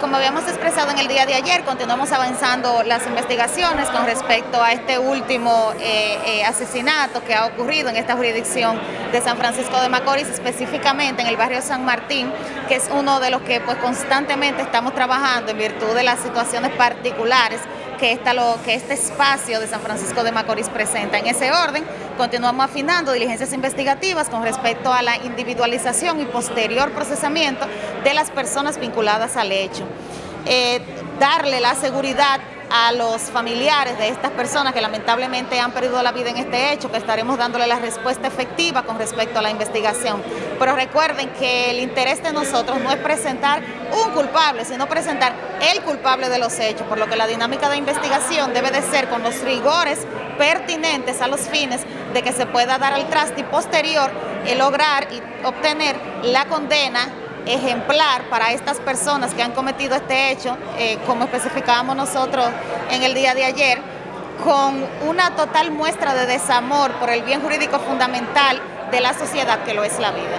como habíamos expresado en el día de ayer, continuamos avanzando las investigaciones con respecto a este último eh, eh, asesinato que ha ocurrido en esta jurisdicción de San Francisco de Macorís, específicamente en el barrio San Martín, que es uno de los que pues constantemente estamos trabajando en virtud de las situaciones particulares que, esta, lo, que este espacio de San Francisco de Macorís presenta. En ese orden, continuamos afinando diligencias investigativas con respecto a la individualización y posterior procesamiento de las personas vinculadas al hecho. Eh, darle la seguridad a los familiares de estas personas que lamentablemente han perdido la vida en este hecho, que estaremos dándole la respuesta efectiva con respecto a la investigación. Pero recuerden que el interés de nosotros no es presentar un culpable, sino presentar el culpable de los hechos, por lo que la dinámica de investigación debe de ser con los rigores pertinentes a los fines de que se pueda dar al traste posterior el lograr y obtener la condena ejemplar para estas personas que han cometido este hecho, eh, como especificábamos nosotros en el día de ayer, con una total muestra de desamor por el bien jurídico fundamental de la sociedad que lo es la vida.